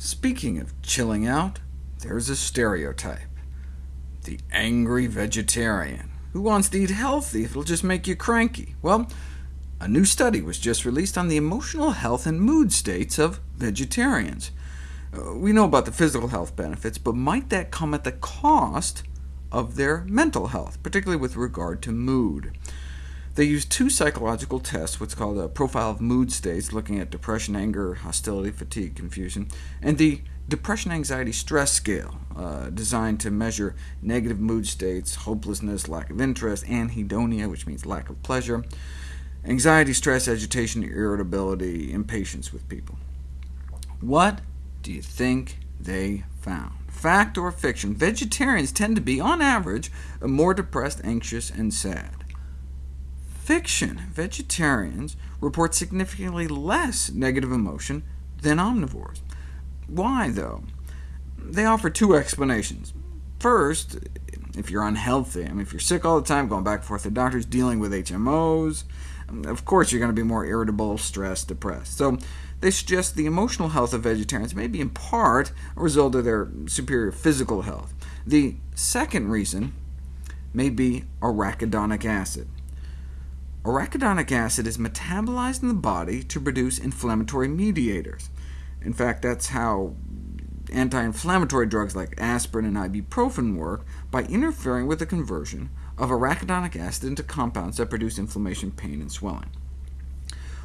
Speaking of chilling out, there's a stereotype. The angry vegetarian, who wants to eat healthy if it'll just make you cranky. Well, a new study was just released on the emotional health and mood states of vegetarians. Uh, we know about the physical health benefits, but might that come at the cost of their mental health, particularly with regard to mood? They used two psychological tests, what's called a profile of mood states, looking at depression, anger, hostility, fatigue, confusion, and the depression anxiety stress scale, uh, designed to measure negative mood states, hopelessness, lack of interest, anhedonia, which means lack of pleasure, anxiety, stress, agitation, irritability, impatience with people. What do you think they found? Fact or fiction? Vegetarians tend to be, on average, more depressed, anxious, and sad fiction, vegetarians report significantly less negative emotion than omnivores. Why, though? They offer two explanations. First, if you're unhealthy, I mean, if you're sick all the time, going back and forth to doctors, dealing with HMOs, of course you're going to be more irritable, stressed, depressed. So they suggest the emotional health of vegetarians may be in part a result of their superior physical health. The second reason may be arachidonic acid. Arachidonic acid is metabolized in the body to produce inflammatory mediators. In fact, that's how anti-inflammatory drugs like aspirin and ibuprofen work, by interfering with the conversion of arachidonic acid into compounds that produce inflammation, pain, and swelling.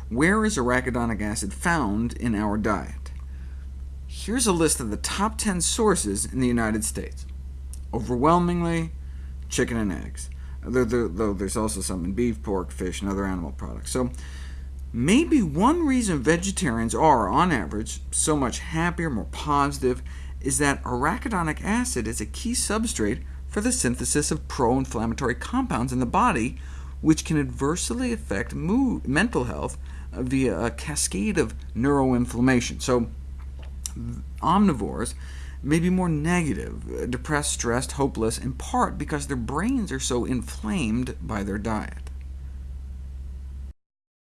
Where is arachidonic acid found in our diet? Here's a list of the top 10 sources in the United States. Overwhelmingly, chicken and eggs though there's also some in beef, pork, fish, and other animal products. So maybe one reason vegetarians are, on average, so much happier, more positive, is that arachidonic acid is a key substrate for the synthesis of pro-inflammatory compounds in the body, which can adversely affect mood, mental health via a cascade of neuroinflammation. So omnivores may be more negative, depressed, stressed, hopeless, in part because their brains are so inflamed by their diet.